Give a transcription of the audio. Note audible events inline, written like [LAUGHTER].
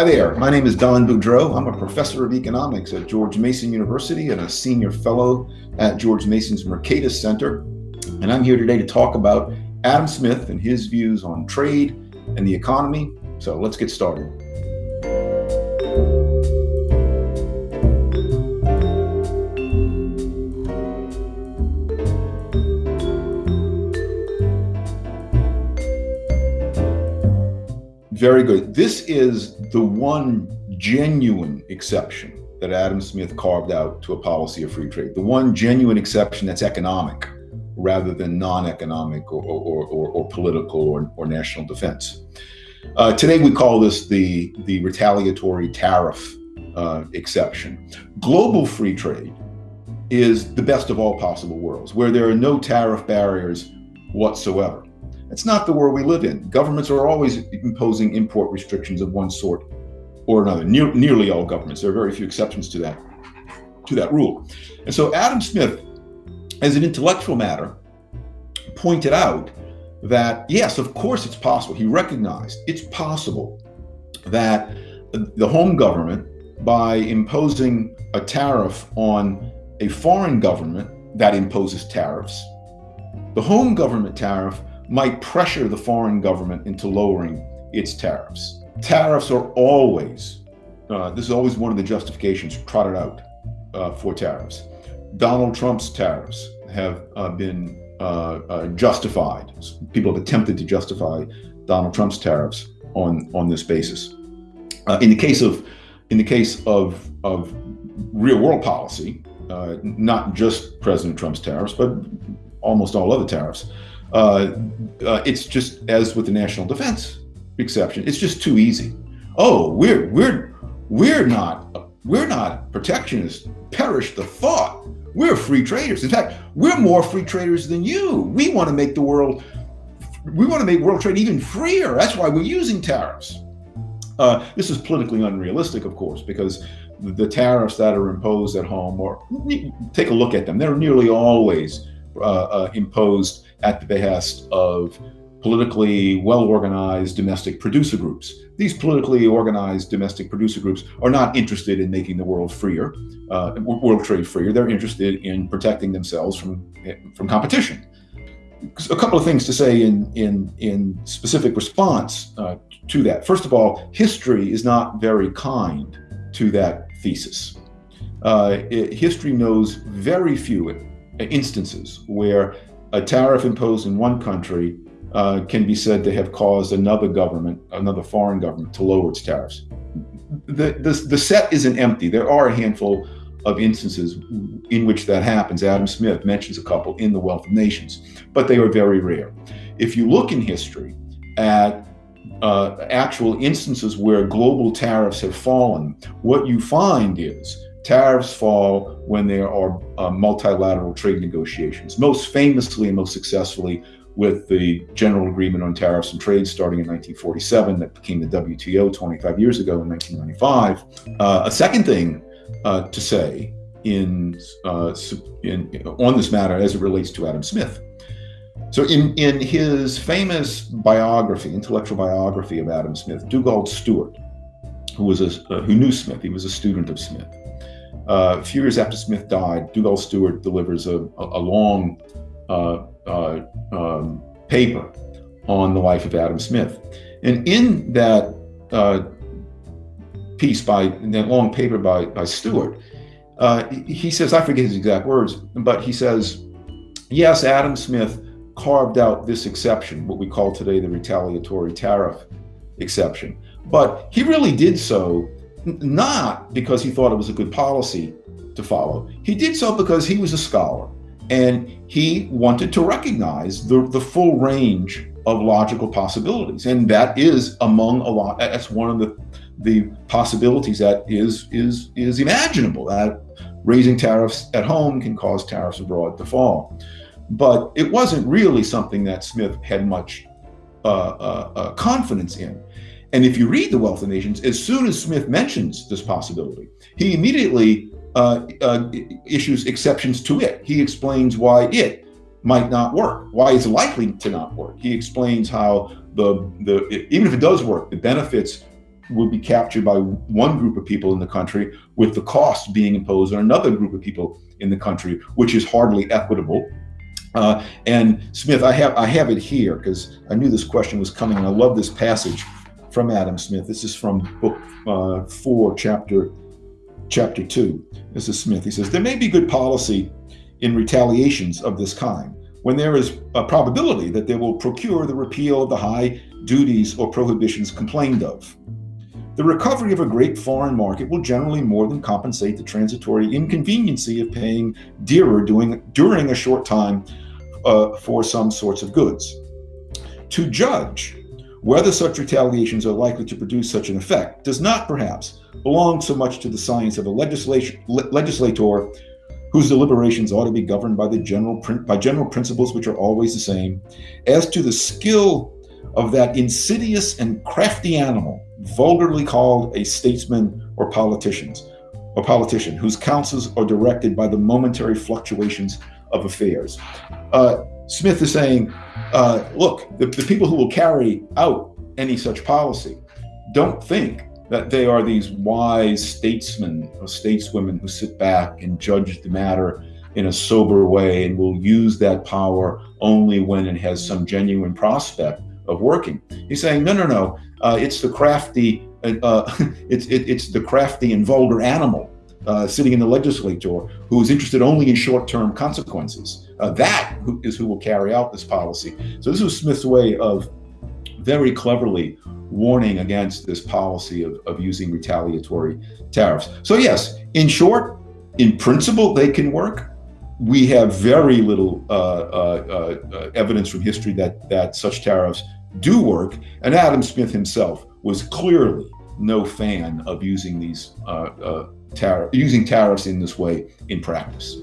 Hi there, my name is Don Boudreaux. I'm a professor of economics at George Mason University and a senior fellow at George Mason's Mercatus Center. And I'm here today to talk about Adam Smith and his views on trade and the economy. So let's get started. Very good. This is the one genuine exception that Adam Smith carved out to a policy of free trade. The one genuine exception that's economic rather than non-economic or, or, or, or, political or, or national defense. Uh, today we call this the, the retaliatory tariff uh, exception. Global free trade is the best of all possible worlds, where there are no tariff barriers whatsoever. It's not the world we live in. Governments are always imposing import restrictions of one sort or another. Ne nearly all governments. There are very few exceptions to that to that rule. And so Adam Smith, as an intellectual matter, pointed out that yes, of course it's possible. He recognized it's possible that the home government, by imposing a tariff on a foreign government that imposes tariffs, the home government tariff might pressure the foreign government into lowering its tariffs. Tariffs are always, uh, this is always one of the justifications trotted out uh, for tariffs. Donald Trump's tariffs have uh, been uh, uh, justified. People have attempted to justify Donald Trump's tariffs on, on this basis. Uh, in the case of, in the case of, of real world policy, not just President Trump's tariffs, but almost all other tariffs, uh, uh, it's just as with the national defense exception, it's just too easy. Oh, we're we're we're not we're not protectionists. Perish the thought. We're free traders. In fact, we're more free traders than you. We want to make the world we want to make world trade even freer. That's why we're using tariffs. Uh, this is politically unrealistic, of course, because the tariffs that are imposed at home, or take a look at them, they're nearly always uh, uh, imposed at the behest of politically well-organized domestic producer groups. These politically organized domestic producer groups are not interested in making the world freer, uh, world trade freer. They're interested in protecting themselves from, from competition. A couple of things to say in, in, in specific response uh, to that. First of all, history is not very kind to that thesis. Uh, it, history knows very few instances where a tariff imposed in one country uh, can be said to have caused another government, another foreign government, to lower its tariffs. The, the, the set isn't empty. There are a handful of instances in which that happens. Adam Smith mentions a couple in The Wealth of Nations, but they are very rare. If you look in history at uh, actual instances where global tariffs have fallen, what you find is Tariffs fall when there are uh, multilateral trade negotiations, most famously and most successfully with the General Agreement on Tariffs and Trade starting in 1947 that became the WTO 25 years ago in 1995. Uh, a second thing uh, to say in, uh, in, on this matter as it relates to Adam Smith. So in, in his famous biography, intellectual biography of Adam Smith, Dugald Stewart, who was a, uh, who knew Smith, he was a student of Smith, a few years after Smith died, Dugald Stewart delivers a, a, long uh, uh, um, paper on the life of Adam Smith. And in that uh, piece by, that long paper by, by Stewart, uh, he says, I forget his exact words, but he says, yes, Adam Smith carved out this exception, what we call today the retaliatory tariff exception. But he really did so not because he thought it was a good policy to follow. He did so because he was a scholar and he wanted to recognize the, the full range of logical possibilities. And that is among a lot, that's one of the, the possibilities that is, is, is imaginable, that raising tariffs at home can cause tariffs abroad to fall. But it wasn't really something that Smith had much uh, uh, uh, confidence in. And if you read The Wealth of Nations, as soon as Smith mentions this possibility, he immediately uh, uh, issues exceptions to it. He explains why it might not work, why it's likely to not work. He explains how the, the even if it does work, the benefits will be captured by one group of people in the country, with the cost being imposed on another group of people in the country, which is hardly equitable. Uh, and Smith, I have I have it here because I knew this question was coming, and I love this passage from Adam Smith. This is from book uh, four, chapter chapter two. This is Smith. He says there may be good policy in retaliations of this kind when there is a probability that they will procure the repeal of the high duties or prohibitions complained of. The recovery of a great foreign market will generally more than compensate the transitory inconveniency of paying dearer doing, during a short time uh, for some sorts of goods. To judge whether such retaliations are likely to produce such an effect does not perhaps belong so much to the science of a legislator whose deliberations ought to be governed by the general by general principles which are always the same, as to the skill of that insidious and crafty animal, vulgarly called a statesman or politicians, or politician, whose counsels are directed by the momentary fluctuations of affairs. Uh, Smith is saying, uh, look, the, the people who will carry out any such policy don't think that they are these wise statesmen or stateswomen who sit back and judge the matter in a sober way and will use that power only when it has some genuine prospect of working. He's saying, no, no, no, uh, it's the crafty, uh, uh [LAUGHS] it's it, it's the crafty and vulgar animal uh, sitting in the legislature who is interested only in short-term consequences. Uh, that is who will carry out this policy. So this was Smith's way of very cleverly warning against this policy of, of using retaliatory tariffs. So yes, in short, in principle, they can work. We have very little uh, uh, uh, evidence from history that, that such tariffs do work. And Adam Smith himself was clearly no fan of using these uh, uh, tariff, using tariffs in this way in practice.